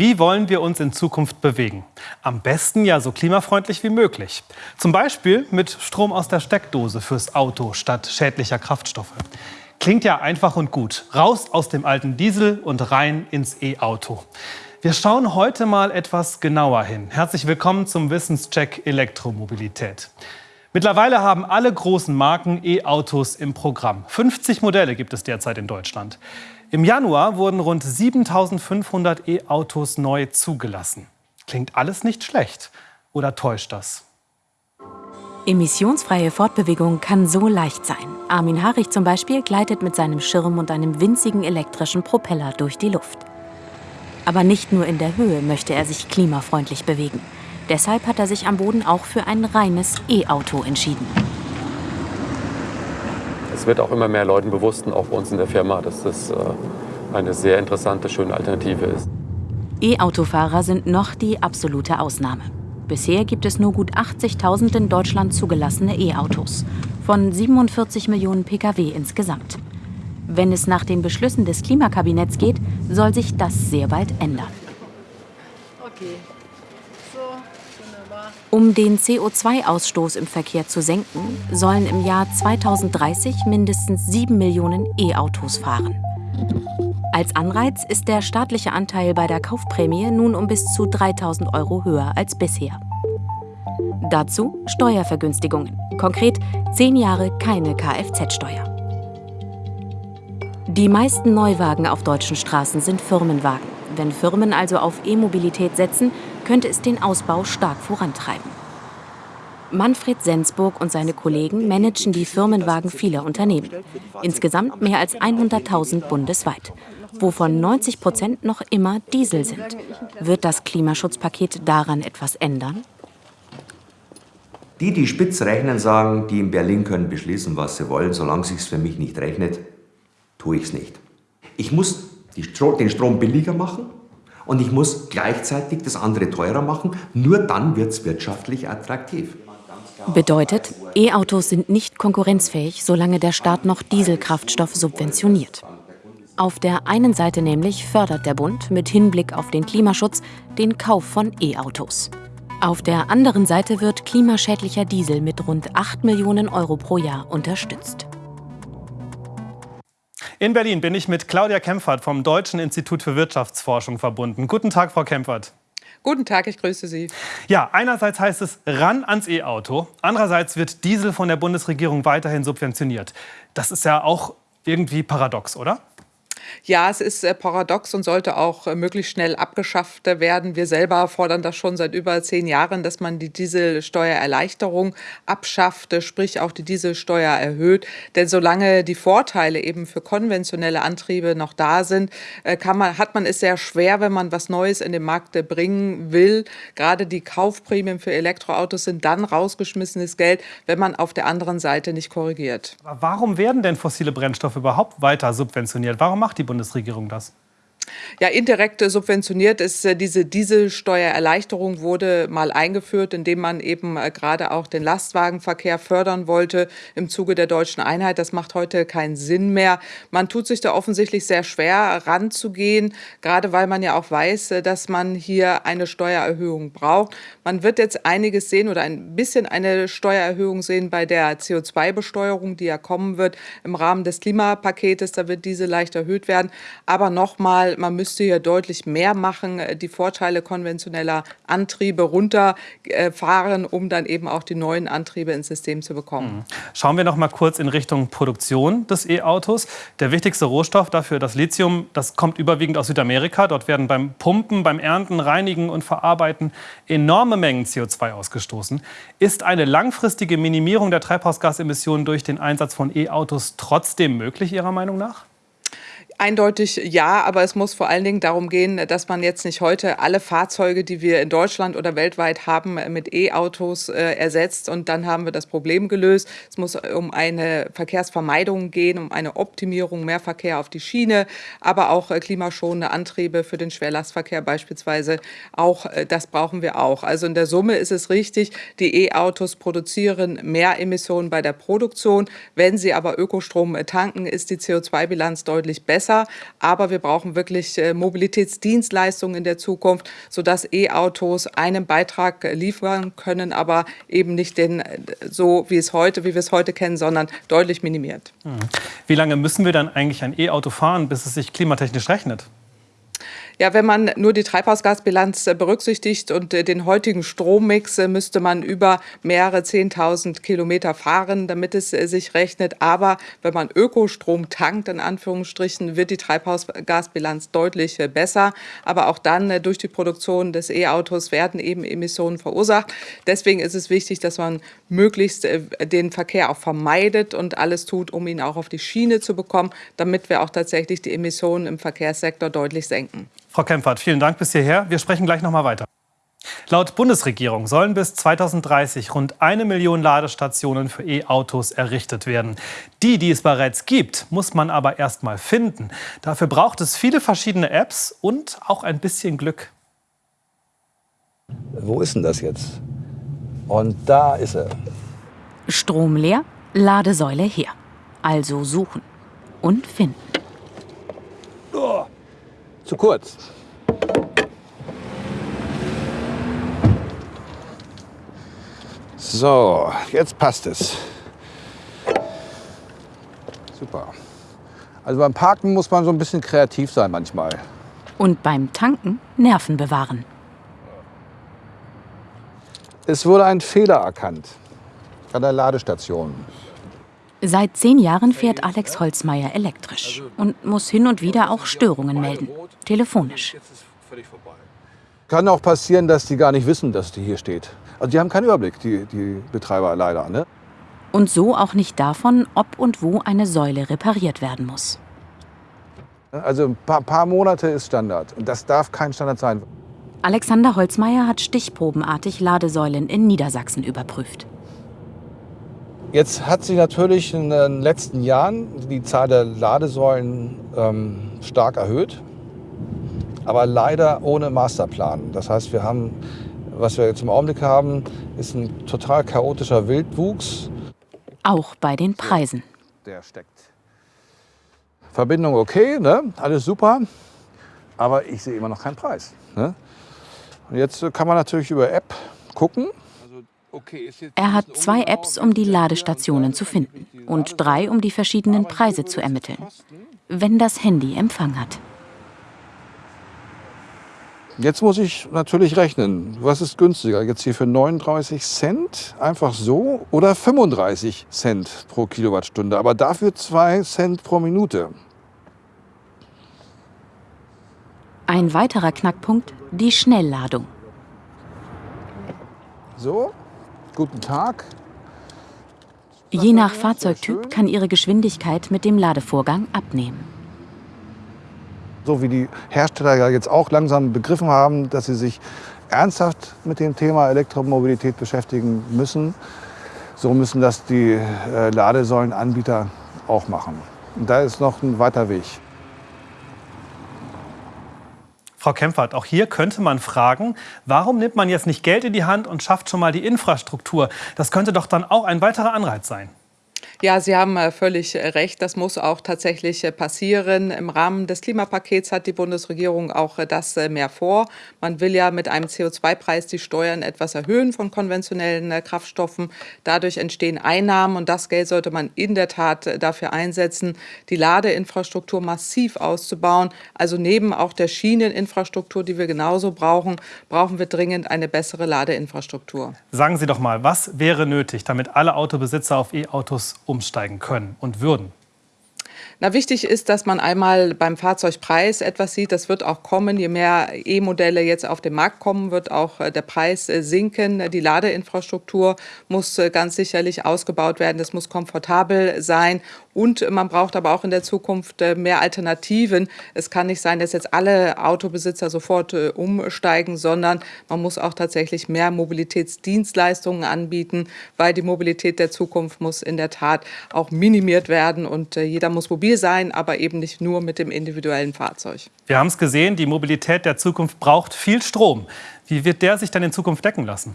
Wie wollen wir uns in Zukunft bewegen? Am besten ja so klimafreundlich wie möglich. Zum Beispiel mit Strom aus der Steckdose fürs Auto statt schädlicher Kraftstoffe. Klingt ja einfach und gut. Raus aus dem alten Diesel und rein ins E-Auto. Wir schauen heute mal etwas genauer hin. Herzlich willkommen zum Wissenscheck Elektromobilität. Mittlerweile haben alle großen Marken E-Autos im Programm. 50 Modelle gibt es derzeit in Deutschland. Im Januar wurden rund 7500 E-Autos neu zugelassen. Klingt alles nicht schlecht. Oder täuscht das? Emissionsfreie Fortbewegung kann so leicht sein. Armin Harich zum Beispiel gleitet mit seinem Schirm und einem winzigen elektrischen Propeller durch die Luft. Aber nicht nur in der Höhe möchte er sich klimafreundlich bewegen. Deshalb hat er sich am Boden auch für ein reines E-Auto entschieden. Es wird auch immer mehr Leuten bewusst, auch bei uns in der Firma, dass das äh, eine sehr interessante, schöne Alternative ist. E-Autofahrer sind noch die absolute Ausnahme. Bisher gibt es nur gut 80.000 in Deutschland zugelassene E-Autos, von 47 Millionen Pkw insgesamt. Wenn es nach den Beschlüssen des Klimakabinetts geht, soll sich das sehr bald ändern. Okay. Um den CO2-Ausstoß im Verkehr zu senken, sollen im Jahr 2030 mindestens 7 Millionen E-Autos fahren. Als Anreiz ist der staatliche Anteil bei der Kaufprämie nun um bis zu 3000 Euro höher als bisher. Dazu Steuervergünstigungen, konkret 10 Jahre keine Kfz-Steuer. Die meisten Neuwagen auf deutschen Straßen sind Firmenwagen. Wenn Firmen also auf E-Mobilität setzen, könnte es den Ausbau stark vorantreiben. Manfred Sensburg und seine Kollegen managen die Firmenwagen vieler Unternehmen. Insgesamt mehr als 100.000 bundesweit, wovon 90 Prozent noch immer Diesel sind. Wird das Klimaschutzpaket daran etwas ändern? Die, die spitz rechnen, sagen, die in Berlin können beschließen, was sie wollen. Solange es sich für mich nicht rechnet, tue ich es nicht. Ich muss den Strom billiger machen und ich muss gleichzeitig das andere teurer machen. Nur dann wird es wirtschaftlich attraktiv. Bedeutet, E-Autos sind nicht konkurrenzfähig, solange der Staat noch Dieselkraftstoff subventioniert. Auf der einen Seite nämlich fördert der Bund mit Hinblick auf den Klimaschutz den Kauf von E-Autos. Auf der anderen Seite wird klimaschädlicher Diesel mit rund 8 Millionen Euro pro Jahr unterstützt. In Berlin bin ich mit Claudia Kempfert vom Deutschen Institut für Wirtschaftsforschung verbunden. Guten Tag, Frau Kempfert. Guten Tag, ich grüße Sie. Ja, einerseits heißt es ran ans E-Auto, andererseits wird Diesel von der Bundesregierung weiterhin subventioniert. Das ist ja auch irgendwie paradox, oder? Ja, es ist äh, paradox und sollte auch äh, möglichst schnell abgeschafft werden. Wir selber fordern das schon seit über zehn Jahren, dass man die Dieselsteuererleichterung abschafft, äh, sprich auch die Dieselsteuer erhöht. Denn solange die Vorteile eben für konventionelle Antriebe noch da sind, kann man, hat man es sehr schwer, wenn man was Neues in den Markt bringen will. Gerade die Kaufprämien für Elektroautos sind dann rausgeschmissenes Geld, wenn man auf der anderen Seite nicht korrigiert. Aber warum werden denn fossile Brennstoffe überhaupt weiter subventioniert? Warum macht die Bundesregierung das? Ja, indirekt subventioniert ist äh, diese Dieselsteuererleichterung wurde mal eingeführt, indem man eben äh, gerade auch den Lastwagenverkehr fördern wollte im Zuge der deutschen Einheit. Das macht heute keinen Sinn mehr. Man tut sich da offensichtlich sehr schwer ranzugehen, gerade weil man ja auch weiß, äh, dass man hier eine Steuererhöhung braucht. Man wird jetzt einiges sehen oder ein bisschen eine Steuererhöhung sehen bei der CO2-Besteuerung, die ja kommen wird im Rahmen des Klimapaketes. Da wird diese leicht erhöht werden. Aber nochmal, man müsste hier deutlich mehr machen, äh, die Vorteile konventioneller Antriebe runterfahren, um dann eben auch die neuen Antriebe ins System zu bekommen. Mhm. Schauen wir noch mal kurz in Richtung Produktion des E-Autos. Der wichtigste Rohstoff dafür, das Lithium, das kommt überwiegend aus Südamerika. Dort werden beim Pumpen, beim Ernten, Reinigen und Verarbeiten enorme Mengen CO2 ausgestoßen. Ist eine langfristige Minimierung der Treibhausgasemissionen durch den Einsatz von E-Autos trotzdem möglich, Ihrer Meinung nach? Eindeutig ja, aber es muss vor allen Dingen darum gehen, dass man jetzt nicht heute alle Fahrzeuge, die wir in Deutschland oder weltweit haben, mit E-Autos äh, ersetzt und dann haben wir das Problem gelöst. Es muss um eine Verkehrsvermeidung gehen, um eine Optimierung, mehr Verkehr auf die Schiene, aber auch äh, klimaschonende Antriebe für den Schwerlastverkehr beispielsweise. Auch äh, das brauchen wir auch. Also in der Summe ist es richtig, die E-Autos produzieren mehr Emissionen bei der Produktion. Wenn sie aber Ökostrom tanken, ist die CO2-Bilanz deutlich besser besser. Aber wir brauchen wirklich äh, Mobilitätsdienstleistungen in der Zukunft, sodass E-Autos einen Beitrag liefern können, aber eben nicht den so wie es heute, wie wir es heute kennen, sondern deutlich minimiert. Hm. Wie lange müssen wir dann eigentlich ein E-Auto fahren, bis es sich klimatechnisch rechnet? Ja, wenn man nur die Treibhausgasbilanz äh, berücksichtigt und äh, den heutigen Strommix, äh, müsste man über mehrere 10.000 Kilometer fahren, damit es sich rechnet. Aber wenn man Ökostrom tankt, in Anführungsstrichen, wird die Treibhausgasbilanz deutlich besser. Aber auch dann durch die Produktion des E-Autos werden eben Emissionen verursacht. Deswegen ist es wichtig, dass man möglichst den Verkehr auch vermeidet und alles tut, um ihn auch auf die Schiene zu bekommen, damit wir auch tatsächlich die Emissionen im Verkehrssektor deutlich senken. Frau Kempfert, vielen Dank bis hierher. Wir sprechen gleich noch mal weiter. Laut Bundesregierung sollen bis 2030 rund eine Million Ladestationen für E-Autos errichtet werden. Die, die es bereits gibt, muss man aber erst mal finden. Dafür braucht es viele verschiedene Apps und auch ein bisschen Glück. Wo ist denn das jetzt? Und da ist er. Strom leer, Ladesäule her. Also suchen und finden. Zu kurz. So, jetzt passt es. Super. Also beim Parken muss man so ein bisschen kreativ sein manchmal. Und beim Tanken Nerven bewahren. Es wurde ein Fehler erkannt an der Ladestation. Seit zehn Jahren fährt Alex Holzmeier elektrisch und muss hin und wieder auch Störungen melden, telefonisch. Kann auch passieren, dass die gar nicht wissen, dass die hier steht. Also die haben keinen Überblick, die, die Betreiber leider. Ne? Und so auch nicht davon, ob und wo eine Säule repariert werden muss. Also ein paar, paar Monate ist Standard und das darf kein Standard sein. Alexander Holzmeier hat stichprobenartig Ladesäulen in Niedersachsen überprüft. Jetzt hat sich natürlich in den letzten Jahren die Zahl der Ladesäulen ähm, stark erhöht, aber leider ohne Masterplan. Das heißt, wir haben, was wir jetzt im Augenblick haben, ist ein total chaotischer Wildwuchs. Auch bei den Preisen. Der steckt. Verbindung okay, ne? alles super, aber ich sehe immer noch keinen Preis. Ne? Und jetzt kann man natürlich über App gucken, er hat zwei Apps, um die Ladestationen zu finden und drei, um die verschiedenen Preise zu ermitteln, wenn das Handy Empfang hat. Jetzt muss ich natürlich rechnen. Was ist günstiger? Jetzt hier für 39 Cent einfach so oder 35 Cent pro Kilowattstunde, aber dafür 2 Cent pro Minute. Ein weiterer Knackpunkt, die Schnellladung. So, Guten Tag. Je nach Fahrzeugtyp kann ihre Geschwindigkeit mit dem Ladevorgang abnehmen. So wie die Hersteller ja jetzt auch langsam begriffen haben, dass sie sich ernsthaft mit dem Thema Elektromobilität beschäftigen müssen, so müssen das die äh, Ladesäulenanbieter auch machen. Und da ist noch ein weiter Weg. Frau Kempfert, auch hier könnte man fragen, warum nimmt man jetzt nicht Geld in die Hand und schafft schon mal die Infrastruktur? Das könnte doch dann auch ein weiterer Anreiz sein. Ja, Sie haben äh, völlig äh, recht. Das muss auch tatsächlich äh, passieren. Im Rahmen des Klimapakets hat die Bundesregierung auch das mehr vor. Man will ja mit einem CO2-Preis die Steuern etwas erhöhen von konventionellen Kraftstoffen. Dadurch entstehen Einnahmen und das Geld sollte man in der Tat dafür einsetzen, die Ladeinfrastruktur massiv auszubauen. Also neben auch der Schieneninfrastruktur, die wir genauso brauchen, brauchen wir dringend eine bessere Ladeinfrastruktur. Sagen Sie doch mal, was wäre nötig, damit alle Autobesitzer auf E-Autos umsteigen können und würden? Na, wichtig ist, dass man einmal beim Fahrzeugpreis etwas sieht. Das wird auch kommen. Je mehr E-Modelle jetzt auf den Markt kommen, wird auch äh, der Preis äh, sinken. Die Ladeinfrastruktur muss äh, ganz sicherlich ausgebaut werden. Das muss komfortabel sein. Und man braucht aber auch in der Zukunft mehr Alternativen. Es kann nicht sein, dass jetzt alle Autobesitzer sofort umsteigen, sondern man muss auch tatsächlich mehr Mobilitätsdienstleistungen anbieten, weil die Mobilität der Zukunft muss in der Tat auch minimiert werden und jeder muss mobil sein, aber eben nicht nur mit dem individuellen Fahrzeug. Wir haben es gesehen, die Mobilität der Zukunft braucht viel Strom. Wie wird der sich dann in Zukunft decken lassen?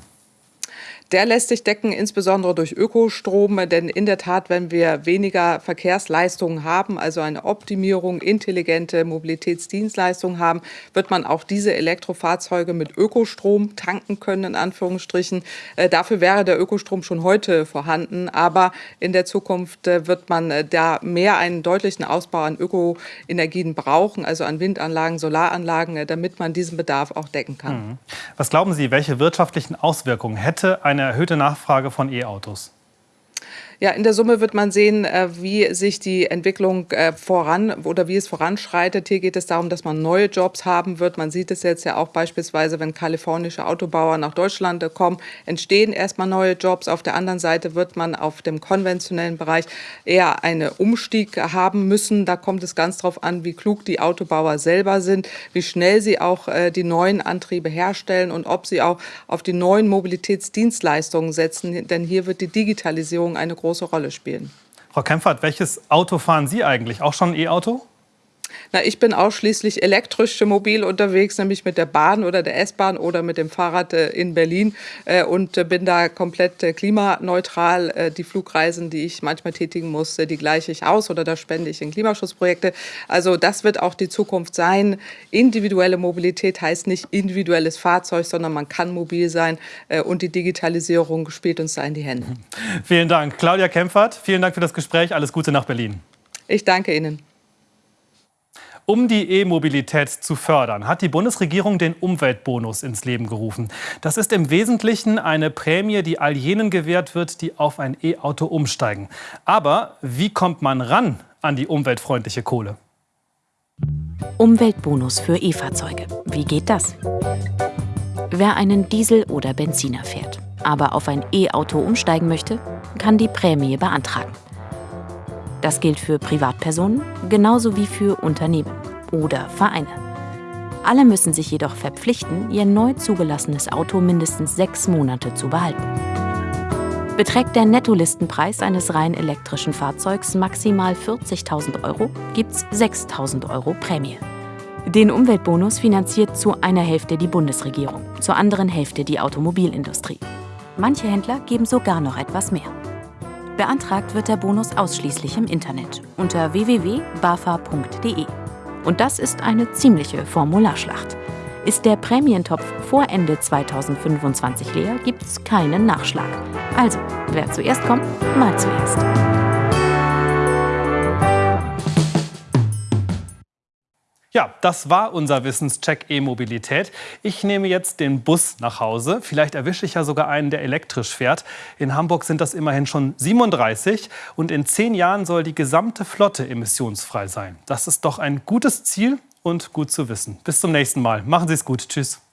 Der lässt sich decken, insbesondere durch Ökostrom, denn in der Tat, wenn wir weniger Verkehrsleistungen haben, also eine Optimierung, intelligente Mobilitätsdienstleistungen haben, wird man auch diese Elektrofahrzeuge mit Ökostrom tanken können, in Anführungsstrichen. Äh, dafür wäre der Ökostrom schon heute vorhanden, aber in der Zukunft äh, wird man äh, da mehr einen deutlichen Ausbau an Ökoenergien brauchen, also an Windanlagen, Solaranlagen, äh, damit man diesen Bedarf auch decken kann. Mhm. Was glauben Sie, welche wirtschaftlichen Auswirkungen hätte eine erhöhte Nachfrage von E-Autos? Ja, in der Summe wird man sehen, äh, wie sich die Entwicklung äh, voran oder wie es voranschreitet. Hier geht es darum, dass man neue Jobs haben wird. Man sieht es jetzt ja auch beispielsweise, wenn kalifornische Autobauer nach Deutschland kommen, entstehen erstmal neue Jobs. Auf der anderen Seite wird man auf dem konventionellen Bereich eher einen Umstieg haben müssen. Da kommt es ganz darauf an, wie klug die Autobauer selber sind, wie schnell sie auch äh, die neuen Antriebe herstellen und ob sie auch auf die neuen Mobilitätsdienstleistungen setzen. Denn hier wird die Digitalisierung eine große große Rolle spielen. Frau Kempfert, welches Auto fahren Sie eigentlich? Auch schon ein E-Auto? Na, ich bin ausschließlich elektrisch mobil unterwegs, nämlich mit der Bahn oder der S-Bahn oder mit dem Fahrrad äh, in Berlin äh, und äh, bin da komplett klimaneutral. Die Flugreisen, die ich manchmal tätigen muss, die gleiche ich aus oder da spende ich in Klimaschutzprojekte. Also das wird auch die Zukunft sein. Individuelle Mobilität heißt nicht individuelles Fahrzeug, sondern man kann mobil sein und die Digitalisierung spielt uns da in die Hände. Vielen Dank. Claudia Kempfert, vielen Dank für das Gespräch. Alles Gute nach Berlin. Ich danke Ihnen. Um die E-Mobilität zu fördern, hat die Bundesregierung den Umweltbonus ins Leben gerufen. Das ist im Wesentlichen eine Prämie, die all jenen gewährt wird, die auf ein E-Auto umsteigen. Aber wie kommt man ran an die umweltfreundliche Kohle? Umweltbonus für E-Fahrzeuge. Wie geht das? Wer einen Diesel oder Benziner fährt, aber auf ein E-Auto umsteigen möchte, kann die Prämie beantragen. Das gilt für Privatpersonen genauso wie für Unternehmen oder Vereine. Alle müssen sich jedoch verpflichten, ihr neu zugelassenes Auto mindestens sechs Monate zu behalten. Beträgt der Nettolistenpreis eines rein elektrischen Fahrzeugs maximal 40.000 Euro, gibt's 6.000 Euro Prämie. Den Umweltbonus finanziert zu einer Hälfte die Bundesregierung, zur anderen Hälfte die Automobilindustrie. Manche Händler geben sogar noch etwas mehr. Beantragt wird der Bonus ausschließlich im Internet unter www.bafa.de. Und das ist eine ziemliche Formularschlacht. Ist der Prämientopf vor Ende 2025 leer, gibt es keinen Nachschlag. Also, wer zuerst kommt, mal zuerst. Ja, das war unser Wissenscheck E-Mobilität. Ich nehme jetzt den Bus nach Hause. Vielleicht erwische ich ja sogar einen, der elektrisch fährt. In Hamburg sind das immerhin schon 37 und in zehn Jahren soll die gesamte Flotte emissionsfrei sein. Das ist doch ein gutes Ziel und gut zu wissen. Bis zum nächsten Mal. Machen Sie es gut. Tschüss.